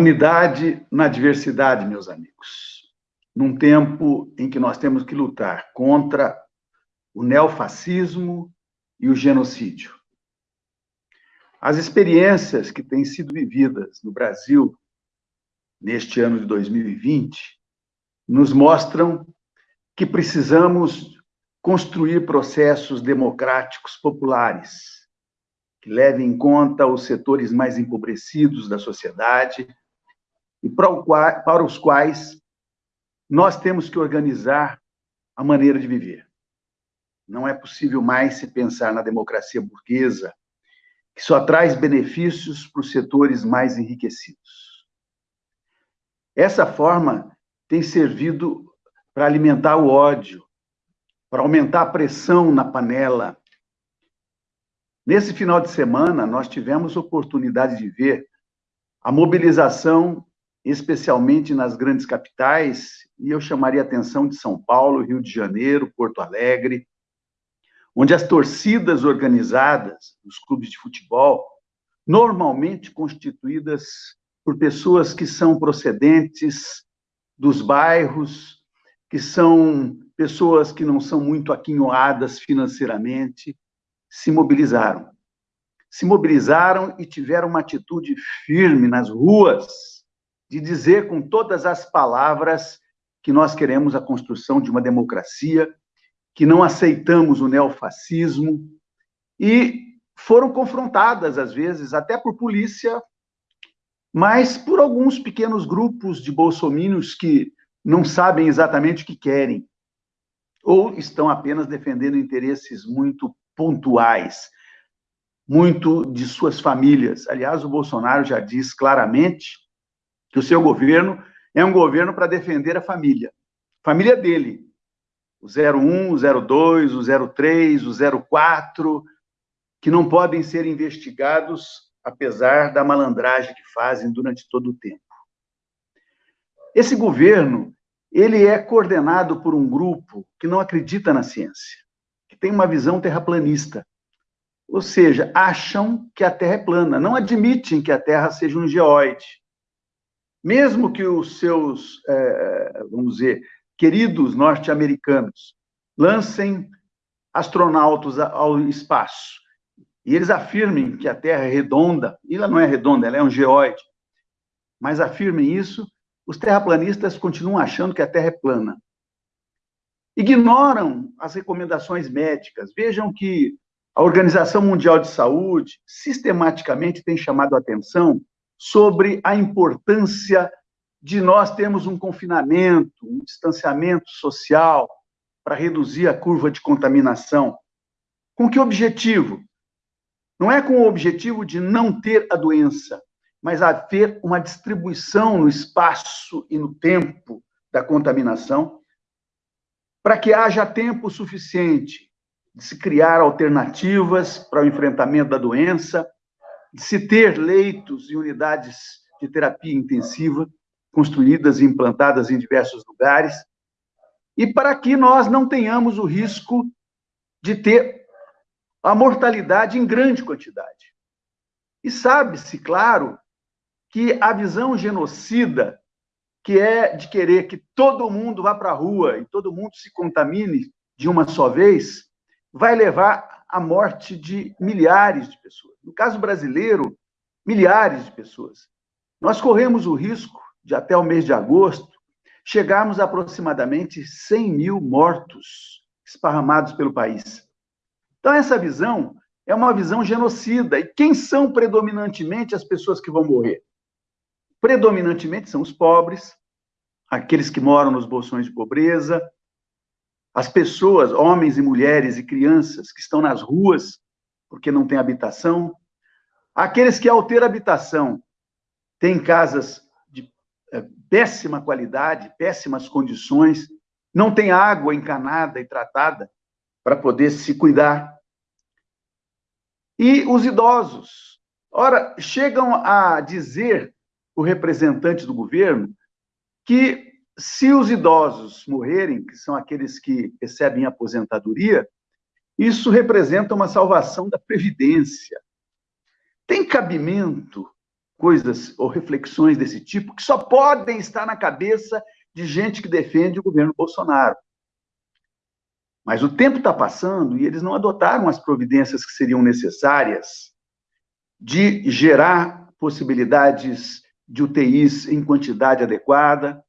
unidade na diversidade, meus amigos. Num tempo em que nós temos que lutar contra o neofascismo e o genocídio. As experiências que têm sido vividas no Brasil neste ano de 2020 nos mostram que precisamos construir processos democráticos populares que levem em conta os setores mais empobrecidos da sociedade e para os quais nós temos que organizar a maneira de viver. Não é possível mais se pensar na democracia burguesa, que só traz benefícios para os setores mais enriquecidos. Essa forma tem servido para alimentar o ódio, para aumentar a pressão na panela. Nesse final de semana, nós tivemos oportunidade de ver a mobilização, especialmente nas grandes capitais, e eu chamaria a atenção de São Paulo, Rio de Janeiro, Porto Alegre, onde as torcidas organizadas, os clubes de futebol, normalmente constituídas por pessoas que são procedentes dos bairros, que são pessoas que não são muito aquinhoadas financeiramente, se mobilizaram. Se mobilizaram e tiveram uma atitude firme nas ruas de dizer com todas as palavras que nós queremos a construção de uma democracia, que não aceitamos o neofascismo, e foram confrontadas, às vezes, até por polícia, mas por alguns pequenos grupos de bolsomínios que não sabem exatamente o que querem, ou estão apenas defendendo interesses muito pontuais, muito de suas famílias. Aliás, o Bolsonaro já diz claramente que o seu governo é um governo para defender a família, família dele, o 01, o 02, o 03, o 04, que não podem ser investigados apesar da malandragem que fazem durante todo o tempo. Esse governo, ele é coordenado por um grupo que não acredita na ciência, que tem uma visão terraplanista. Ou seja, acham que a Terra é plana, não admitem que a Terra seja um geoide. Mesmo que os seus, é, vamos dizer, queridos norte-americanos lancem astronautas ao espaço e eles afirmem que a Terra é redonda, e ela não é redonda, ela é um geoide, mas afirmem isso, os terraplanistas continuam achando que a Terra é plana. Ignoram as recomendações médicas. Vejam que a Organização Mundial de Saúde sistematicamente tem chamado a atenção sobre a importância de nós termos um confinamento, um distanciamento social para reduzir a curva de contaminação. Com que objetivo? Não é com o objetivo de não ter a doença, mas haver uma distribuição no espaço e no tempo da contaminação, para que haja tempo suficiente de se criar alternativas para o enfrentamento da doença, se ter leitos e unidades de terapia intensiva construídas e implantadas em diversos lugares, e para que nós não tenhamos o risco de ter a mortalidade em grande quantidade. E sabe-se, claro, que a visão genocida, que é de querer que todo mundo vá para a rua e todo mundo se contamine de uma só vez, vai levar à morte de milhares de pessoas. No caso brasileiro, milhares de pessoas. Nós corremos o risco de, até o mês de agosto, chegarmos a aproximadamente 100 mil mortos esparramados pelo país. Então, essa visão é uma visão genocida. E quem são predominantemente as pessoas que vão morrer? Predominantemente são os pobres, aqueles que moram nos bolsões de pobreza, as pessoas, homens e mulheres e crianças que estão nas ruas porque não têm habitação, aqueles que, ao ter habitação, têm casas de é, péssima qualidade, péssimas condições, não têm água encanada e tratada, para poder se cuidar. E os idosos. Ora, chegam a dizer o representante do governo que se os idosos morrerem, que são aqueles que recebem aposentadoria, isso representa uma salvação da previdência. Tem cabimento coisas ou reflexões desse tipo que só podem estar na cabeça de gente que defende o governo Bolsonaro. Mas o tempo está passando e eles não adotaram as providências que seriam necessárias de gerar possibilidades de UTIs em quantidade adequada,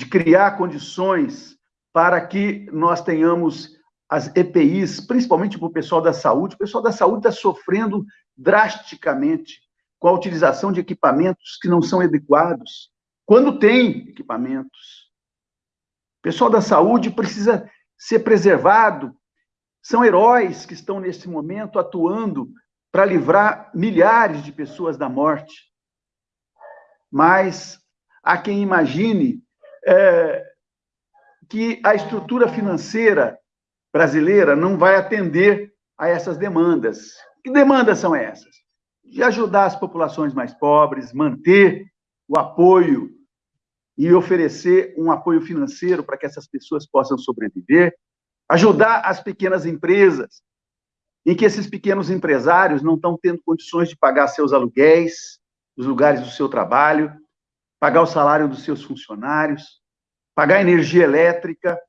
de criar condições para que nós tenhamos as EPIs, principalmente para o pessoal da saúde. O pessoal da saúde está sofrendo drasticamente com a utilização de equipamentos que não são adequados. Quando tem equipamentos. O pessoal da saúde precisa ser preservado. São heróis que estão nesse momento atuando para livrar milhares de pessoas da morte. Mas há quem imagine é, que a estrutura financeira brasileira não vai atender a essas demandas. Que demandas são essas? De ajudar as populações mais pobres, manter o apoio e oferecer um apoio financeiro para que essas pessoas possam sobreviver, ajudar as pequenas empresas, em que esses pequenos empresários não estão tendo condições de pagar seus aluguéis, os lugares do seu trabalho, pagar o salário dos seus funcionários, pagar energia elétrica,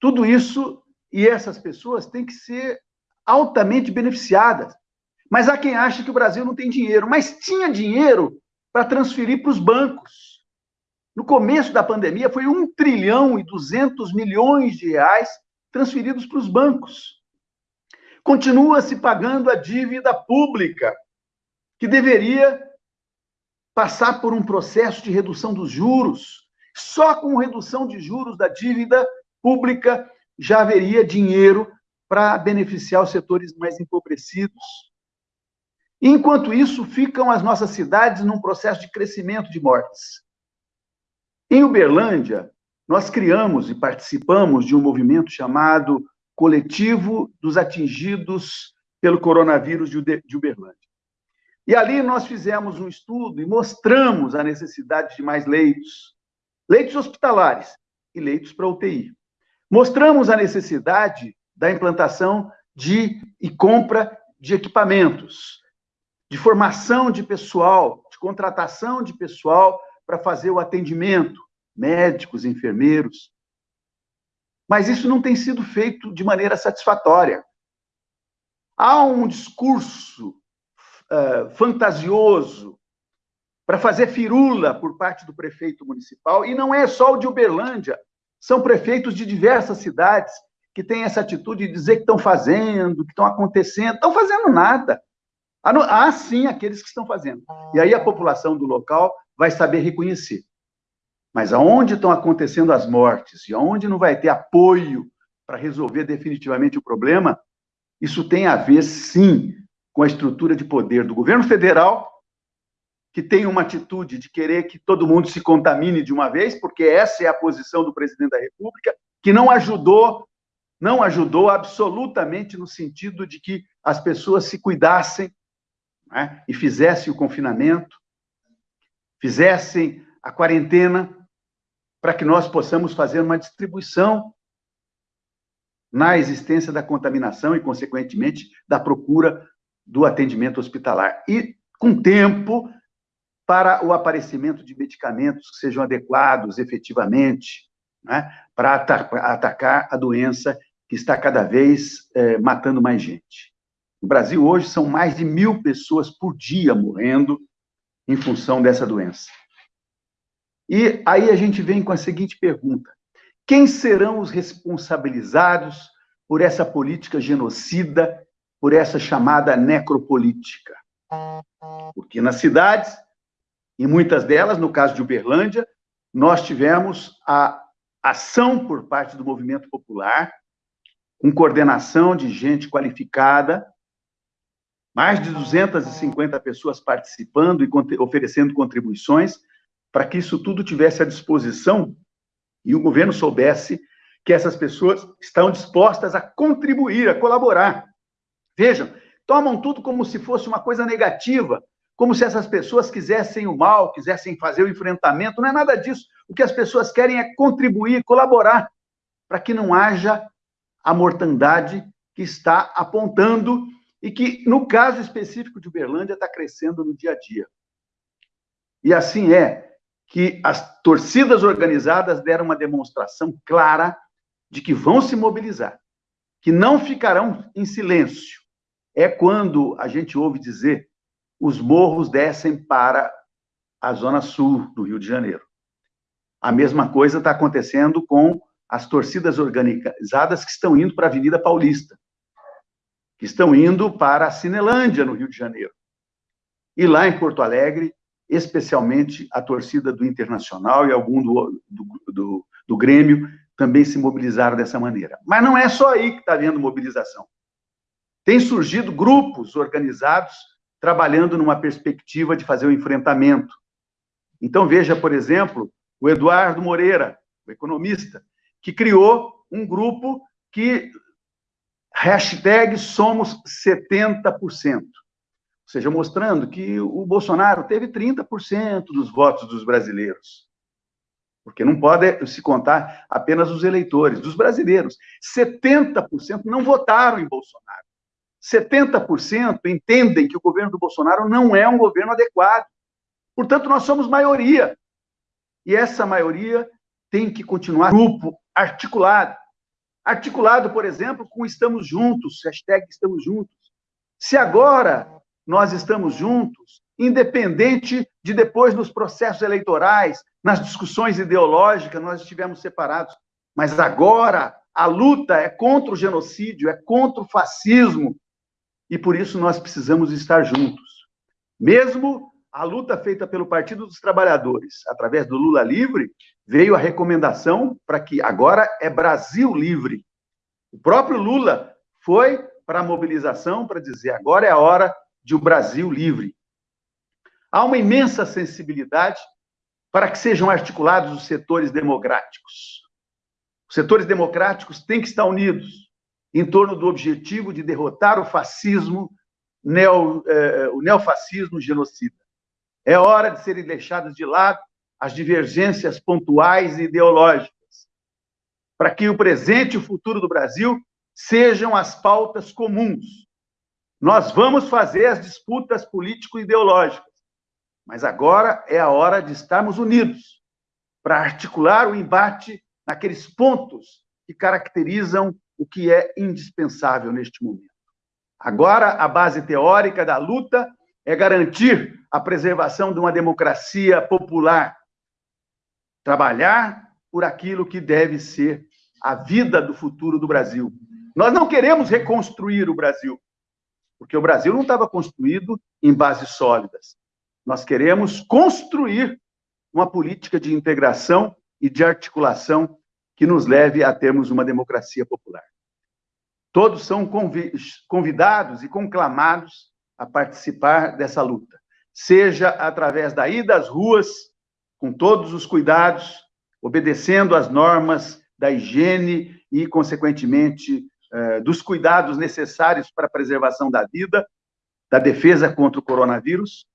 tudo isso e essas pessoas têm que ser altamente beneficiadas. Mas há quem acha que o Brasil não tem dinheiro, mas tinha dinheiro para transferir para os bancos. No começo da pandemia, foi 1 trilhão e 200 milhões de reais transferidos para os bancos. Continua se pagando a dívida pública, que deveria passar por um processo de redução dos juros. Só com redução de juros da dívida pública já haveria dinheiro para beneficiar os setores mais empobrecidos. Enquanto isso, ficam as nossas cidades num processo de crescimento de mortes. Em Uberlândia, nós criamos e participamos de um movimento chamado Coletivo dos Atingidos pelo Coronavírus de Uberlândia. E ali nós fizemos um estudo e mostramos a necessidade de mais leitos, leitos hospitalares e leitos para UTI. Mostramos a necessidade da implantação de e compra de equipamentos, de formação de pessoal, de contratação de pessoal para fazer o atendimento, médicos, enfermeiros. Mas isso não tem sido feito de maneira satisfatória. Há um discurso uh, fantasioso para fazer firula por parte do prefeito municipal, e não é só o de Uberlândia, são prefeitos de diversas cidades que têm essa atitude de dizer que estão fazendo, que estão acontecendo, estão fazendo nada. Há sim aqueles que estão fazendo. E aí a população do local vai saber reconhecer. Mas aonde estão acontecendo as mortes e aonde não vai ter apoio para resolver definitivamente o problema, isso tem a ver, sim, com a estrutura de poder do governo federal, que tem uma atitude de querer que todo mundo se contamine de uma vez, porque essa é a posição do presidente da República, que não ajudou, não ajudou absolutamente no sentido de que as pessoas se cuidassem né, e fizessem o confinamento, fizessem a quarentena, para que nós possamos fazer uma distribuição na existência da contaminação e, consequentemente, da procura do atendimento hospitalar. E com tempo para o aparecimento de medicamentos que sejam adequados efetivamente né, para atacar a doença que está cada vez é, matando mais gente. No Brasil, hoje, são mais de mil pessoas por dia morrendo em função dessa doença. E aí a gente vem com a seguinte pergunta: quem serão os responsabilizados por essa política genocida, por essa chamada necropolítica? Porque nas cidades, em muitas delas, no caso de Uberlândia, nós tivemos a ação por parte do movimento popular, com coordenação de gente qualificada, mais de 250 pessoas participando e oferecendo contribuições, para que isso tudo tivesse à disposição e o governo soubesse que essas pessoas estão dispostas a contribuir, a colaborar. Vejam, tomam tudo como se fosse uma coisa negativa, como se essas pessoas quisessem o mal, quisessem fazer o enfrentamento. Não é nada disso. O que as pessoas querem é contribuir, colaborar, para que não haja a mortandade que está apontando e que, no caso específico de Uberlândia, está crescendo no dia a dia. E assim é que as torcidas organizadas deram uma demonstração clara de que vão se mobilizar, que não ficarão em silêncio. É quando a gente ouve dizer os morros descem para a zona sul do Rio de Janeiro. A mesma coisa está acontecendo com as torcidas organizadas que estão indo para a Avenida Paulista, que estão indo para a Cinelândia, no Rio de Janeiro. E lá em Porto Alegre, especialmente a torcida do Internacional e algum do, do, do, do Grêmio também se mobilizaram dessa maneira. Mas não é só aí que está havendo mobilização. Tem surgido grupos organizados trabalhando numa perspectiva de fazer o um enfrentamento. Então, veja, por exemplo, o Eduardo Moreira, o economista, que criou um grupo que hashtag somos 70% seja, mostrando que o Bolsonaro teve 30% dos votos dos brasileiros. Porque não pode se contar apenas os eleitores, dos brasileiros. 70% não votaram em Bolsonaro. 70% entendem que o governo do Bolsonaro não é um governo adequado. Portanto, nós somos maioria. E essa maioria tem que continuar grupo articulado. Articulado, por exemplo, com Estamos Juntos, hashtag Estamos Juntos. Se agora nós estamos juntos, independente de depois nos processos eleitorais, nas discussões ideológicas, nós estivemos separados. Mas agora a luta é contra o genocídio, é contra o fascismo, e por isso nós precisamos estar juntos. Mesmo a luta feita pelo Partido dos Trabalhadores, através do Lula Livre, veio a recomendação para que agora é Brasil livre. O próprio Lula foi para a mobilização para dizer agora é a hora de um Brasil livre. Há uma imensa sensibilidade para que sejam articulados os setores democráticos. Os setores democráticos têm que estar unidos em torno do objetivo de derrotar o fascismo, neo, eh, o neofascismo genocida. É hora de serem deixadas de lado as divergências pontuais e ideológicas, para que o presente e o futuro do Brasil sejam as pautas comuns nós vamos fazer as disputas político-ideológicas, mas agora é a hora de estarmos unidos para articular o embate naqueles pontos que caracterizam o que é indispensável neste momento. Agora, a base teórica da luta é garantir a preservação de uma democracia popular, trabalhar por aquilo que deve ser a vida do futuro do Brasil. Nós não queremos reconstruir o Brasil, porque o Brasil não estava construído em bases sólidas. Nós queremos construir uma política de integração e de articulação que nos leve a termos uma democracia popular. Todos são convidados e conclamados a participar dessa luta, seja através da ida às ruas, com todos os cuidados, obedecendo às normas da higiene e, consequentemente, eh, dos cuidados necessários para a preservação da vida, da defesa contra o coronavírus,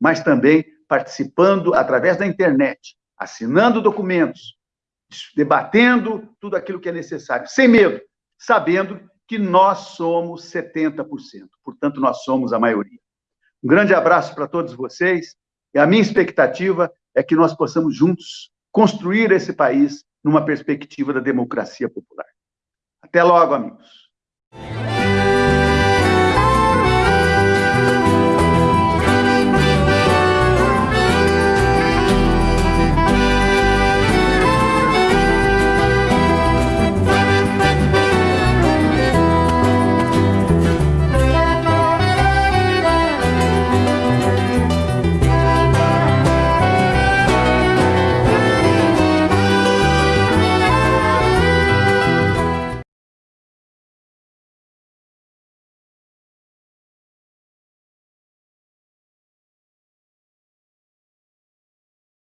mas também participando através da internet, assinando documentos, debatendo tudo aquilo que é necessário, sem medo, sabendo que nós somos 70%, portanto, nós somos a maioria. Um grande abraço para todos vocês, e a minha expectativa é que nós possamos juntos construir esse país numa perspectiva da democracia popular. Até logo, amigos.